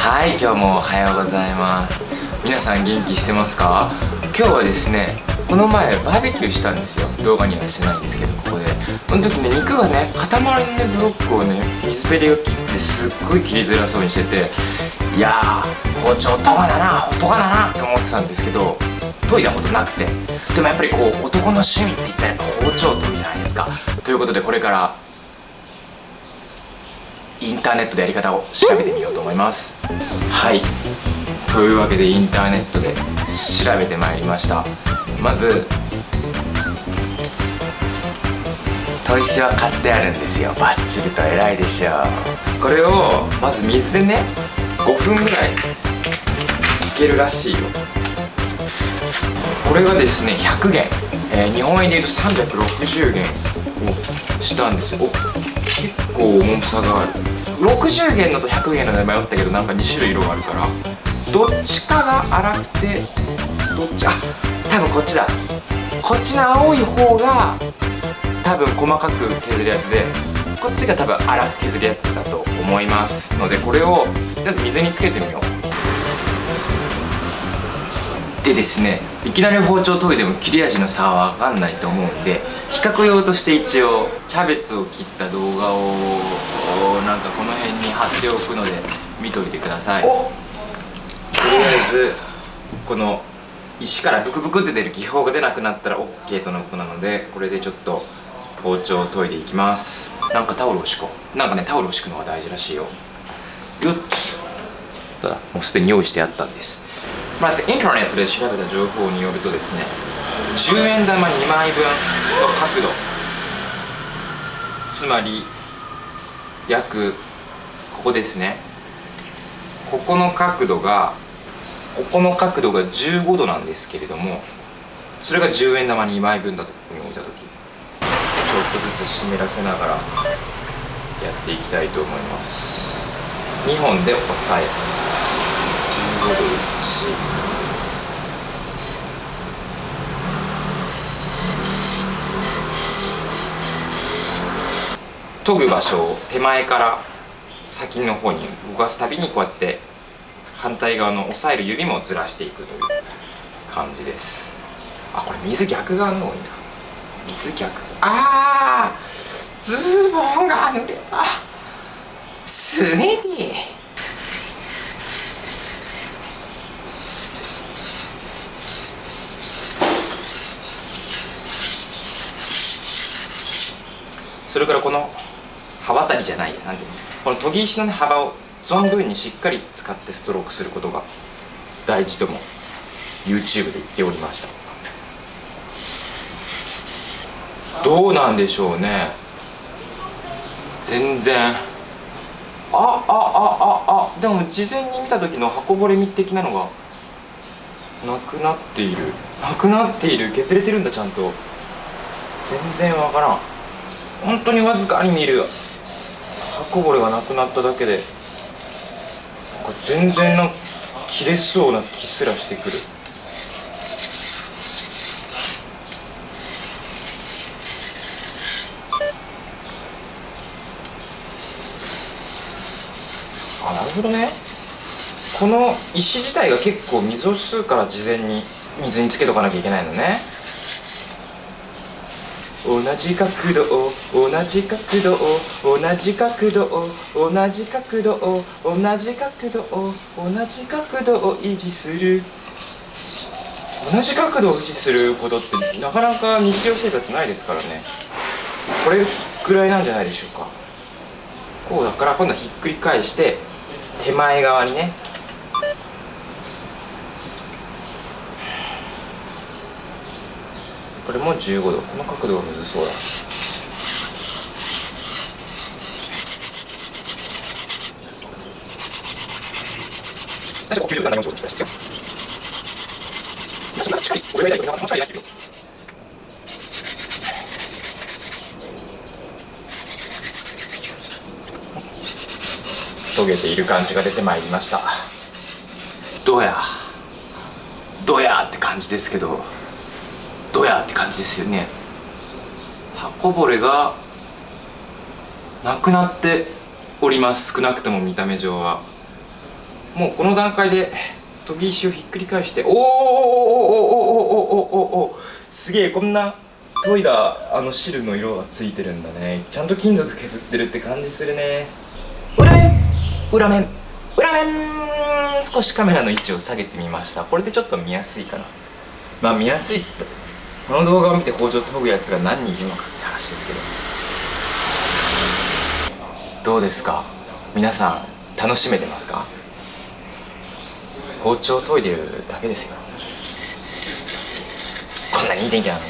はい今日もおはようございます。皆さん元気してますか？今日はですねこの前バーベキューしたんですよ。動画にはしてないんですけどここで。その時ね肉がね塊のねブロックをね水ペリが切ってすっごい切りづらそうにしてていやー包丁とがだなとがだなって思ってたんですけど研いだことなくて。でもやっぱりこう男の趣味って言ったらやっぱ包丁研ぎじゃないですか。ということでこれからインターネットでやり方を調べてみようと思います。はい。というわけでインターネットで調べてまいりました。まず砥石は買ってあるんですよ。バッチリと偉いでしょう。これをまず水でね5分ぐらいつけるらしいよ。これがですね100元、えー、日本円でいうと360元をしたんですよ。結構重さがある。60元だと100元ので迷ったけどなんか2種類色があるから。どっちかが粗くてどっちあ多分こっちだ。こっちの青い方が多分細かく削るやつでこっちが多分粗く削るやつだと思いますのでこれをとりあえず水につけてみよう。でですねいきなり包丁研いでも切れ味の差は分かんないと思うんで比較用として一応キャベツを切った動画をなんかこの辺に貼っておくので見といてください。とりあえずこの石からブクブクって出る気泡が出なくなったら OK とのことなのでこれでちょっと包丁を研いでいきます。なんかタオルを敷こう。なんかねタオルを敷くのが大事らしいよ。よっともうすでに用意してあったんですまずインターネットで調べた情報によるとですね10円玉2枚分の角度つまり約ここですね。ここの角度がここの角度が15度なんですけれどもそれが10円玉2枚分だとここに置いた時。ちょっとずつ湿らせながらやっていきたいと思います。2本で押さえ研ぐ場所を手前から先の方に動かすたびにこうやって反対側の押さえる指もずらしていくという感じですあこれ水逆側の方がいいな。水逆。あーズボンが濡れた。常に。それからこの刃渡りじゃないやなんていうの？この研ぎ石の、ね、幅を存分にしっかり使ってストロークすることが大事とも YouTube で言っておりました。どうなんでしょうね。全然。あああああでも事前に見た時の箱ぼれみ的なのがなくなっている。なくなっている。削れてるんだちゃんと。全然わからん。本当にわずかに見る。刃こぼれがなくなっただけで全然な切れそうな気すらしてくる。あなるほどね。この石自体が結構水を吸うから事前に水につけとかなきゃいけないのね。同じ角度を同じ角度を同じ角度を同じ角度を同じ角度を同じ角度を維持する。同じ角度を維持することってなかなか日常生活ないですからね。これぐらいなんじゃないでしょうか。こうだから今度はひっくり返して手前側にねこれも15度。この角度がむずそうだ。最初90度7 4度にしてしっかり俺がやりたいもうちょいやってるよ研げている感じが出てまいりました。どうやどうやって感じですけど。どや？って感じですよね。刃こぼれがなくなっております。少なくとも見た目上は。もうこの段階で研ぎ石をひっくり返しておーおーおーおーおーおーおーおーすげえこんな研いだあの汁の色がついてるんだねちゃんと金属削ってるって感じするね裏面裏面裏面少しカメラの位置を下げてみましたこれでちょっと見やすいかなまあ見やすいっつったこの動画を見て包丁研ぐやつが何人いるのかって話ですけど。どうですか？皆さん楽しめてますか？包丁を研いでるだけですよ。こんなにいい天気なのに。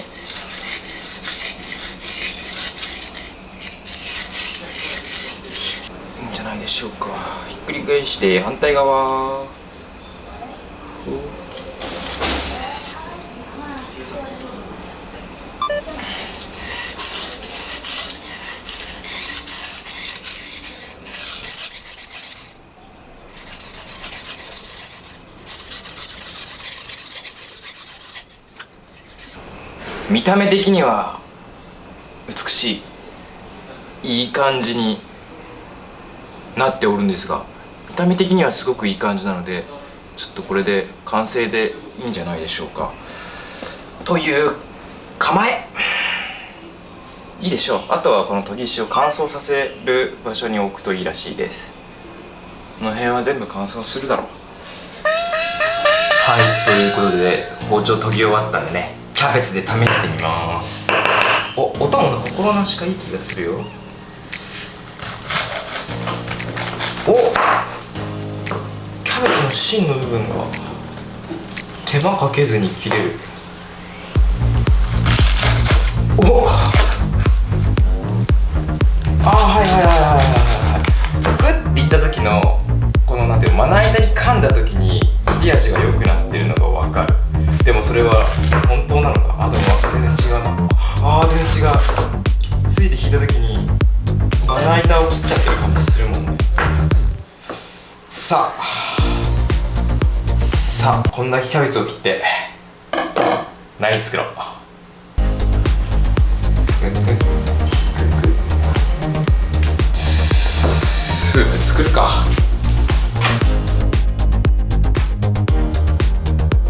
いいんじゃないでしょうか。ひっくり返して反対側。見た目的には美しいいい感じになっておるんですが見た目的にはすごくいい感じなのでちょっとこれで完成でいいんじゃないでしょうか。という構え。いいでしょう。あとはこの研ぎ石を乾燥させる場所に置くといいらしいです。この辺は全部乾燥するだろう。はいということで包丁研ぎ終わったんでね。キャベツで試してみます。お音も心なしかいい気がするよ。おキャベツの芯の部分が手間かけずに切れる。こんだけキャベツを切って何作ろう。スープ作るか。